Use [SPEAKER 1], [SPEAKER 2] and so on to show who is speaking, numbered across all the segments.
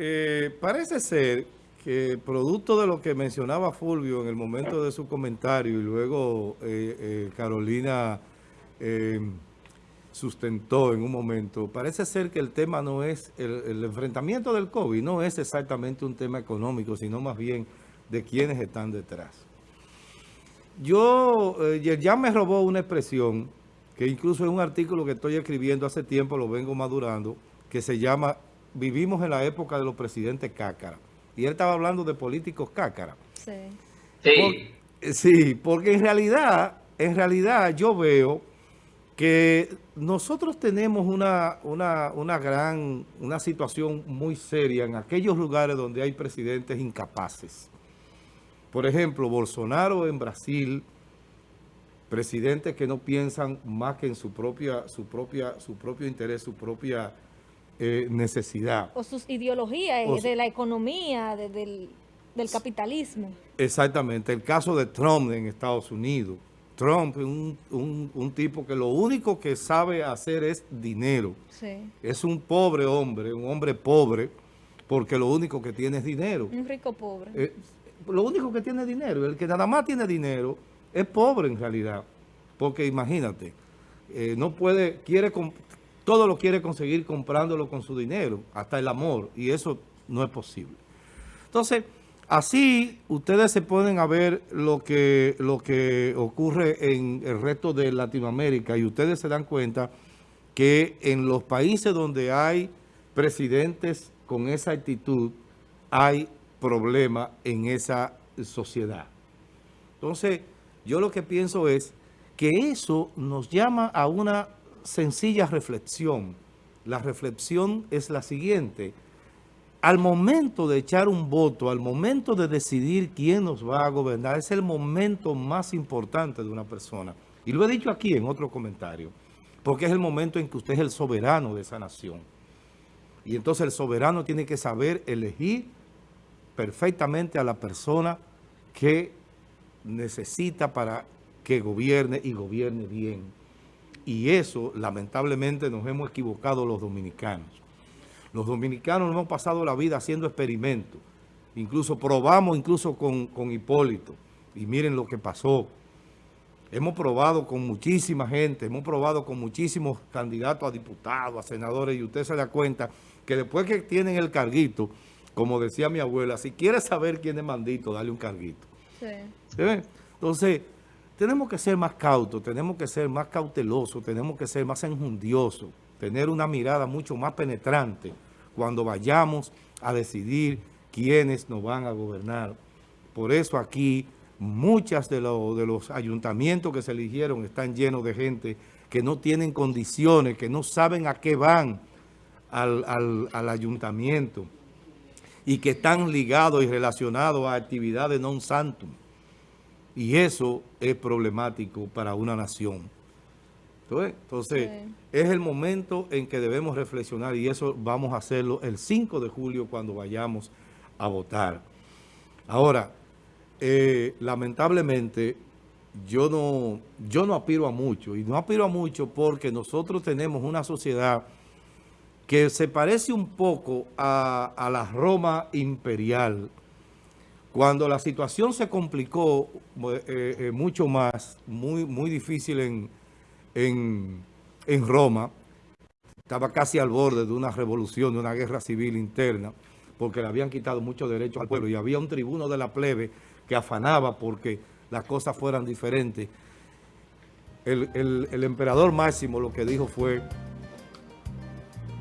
[SPEAKER 1] eh, parece ser que producto de lo que mencionaba Fulvio en el momento de su comentario y luego eh, eh, Carolina sustentó en un momento, parece ser que el tema no es, el, enfrentamiento del COVID no es exactamente un tema económico, sino más bien de quienes están detrás. Yo, ya me robó una expresión que incluso en un artículo que estoy escribiendo hace tiempo, lo vengo madurando, que se llama vivimos en la época de los presidentes cácara. Y él estaba hablando de políticos cácara. Sí. Sí. sí, porque en realidad, en realidad yo veo que nosotros tenemos una, una, una gran, una situación muy seria en aquellos lugares donde hay presidentes incapaces. Por ejemplo, Bolsonaro en Brasil, presidentes que no piensan más que en su propia, su propia, su propio interés, su propia eh, necesidad.
[SPEAKER 2] O sus ideologías de la economía, del, capitalismo.
[SPEAKER 1] Exactamente. El caso de Trump en Estados Unidos. Trump es un, un, tipo que lo único que sabe hacer es dinero. Es un pobre hombre, un hombre pobre, porque lo único que tiene es dinero.
[SPEAKER 2] Un rico pobre.
[SPEAKER 1] Eh, lo único que tiene es dinero. El que nada más tiene dinero es pobre en realidad. Porque imagínate, eh, no puede, quiere, todo lo quiere conseguir comprándolo con su dinero, hasta el amor, y eso no es posible. Entonces, así ustedes se pueden a ver lo que, lo que ocurre en el resto de Latinoamérica y ustedes se dan cuenta que en los países donde hay presidentes con esa actitud, hay problema en esa sociedad. Entonces, yo lo que pienso es que eso nos llama a una sencilla reflexión. La reflexión es la siguiente. Al momento de echar un voto, al momento de decidir quién nos va a gobernar, es el momento más importante de una persona. Y lo he dicho aquí en otro comentario, porque es el momento en que usted es el soberano de esa nación. Y entonces el soberano tiene que saber elegir perfectamente a la persona que necesita para que gobierne y gobierne bien. Y eso, lamentablemente, nos hemos equivocado los dominicanos. Los dominicanos hemos pasado la vida haciendo experimentos. Incluso probamos incluso con, con Hipólito. Y miren lo que pasó. Hemos probado con muchísima gente, hemos probado con muchísimos candidatos a diputados, a senadores, y usted se da cuenta que después que tienen el carguito, como decía mi abuela, si quiere saber quién es mandito, dale un carguito. Sí. Entonces, tenemos que ser más cautos, tenemos que ser más cautelosos, tenemos que ser más enjundiosos, tener una mirada mucho más penetrante cuando vayamos a decidir quiénes nos van a gobernar. Por eso aquí muchas de, los ayuntamientos que se eligieron están llenos de gente que no tienen condiciones, que no saben a qué van al, al ayuntamiento y que están ligados y relacionados a actividades non santum. Y eso es problemático para una nación. Entonces, es el momento en que debemos reflexionar y eso vamos a hacerlo el 5 de julio cuando vayamos a votar. Ahora, eh, lamentablemente, yo no, yo no aspiro a mucho y no aspiro a mucho porque nosotros tenemos una sociedad que se parece un poco a, a la Roma imperial, cuando la situación se complicó eh, eh, mucho más, muy, muy difícil en, en, Roma, estaba casi al borde de una revolución, de una guerra civil interna, porque le habían quitado muchos derechos al pueblo y había un tribuno de la plebe que afanaba porque las cosas fueran diferentes. El, el emperador Máximo lo que dijo fue,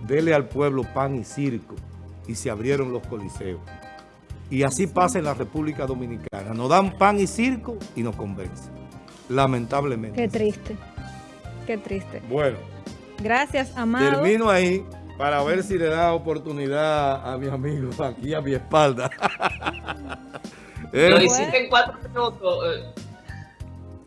[SPEAKER 1] dele al pueblo pan y circo, y se abrieron los coliseos. Y así pasa en la República Dominicana. Nos dan pan y circo y nos convencen. Lamentablemente.
[SPEAKER 2] Qué triste. Qué triste.
[SPEAKER 1] Bueno.
[SPEAKER 2] Gracias, Amado.
[SPEAKER 1] Termino ahí para ver si le da oportunidad a mi amigo aquí a mi espalda.
[SPEAKER 3] Lo hiciste en cuatro minutos. Eh,